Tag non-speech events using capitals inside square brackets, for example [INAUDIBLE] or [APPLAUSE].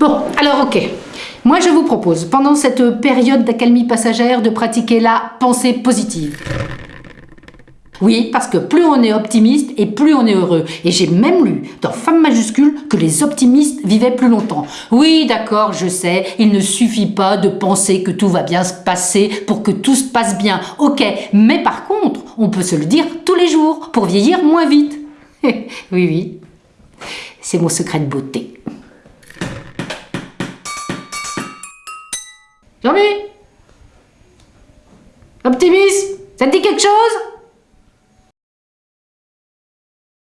Bon, alors ok. Moi je vous propose, pendant cette période d'accalmie passagère, de pratiquer la pensée positive. Oui, parce que plus on est optimiste et plus on est heureux. Et j'ai même lu dans Femme majuscule que les optimistes vivaient plus longtemps. Oui, d'accord, je sais, il ne suffit pas de penser que tout va bien se passer pour que tout se passe bien. Ok, mais par contre, on peut se le dire tous les jours pour vieillir moins vite. [LAUGHS] oui, oui, c'est mon secret de beauté. Jean-Mi? Optimisme, ça te dit quelque chose?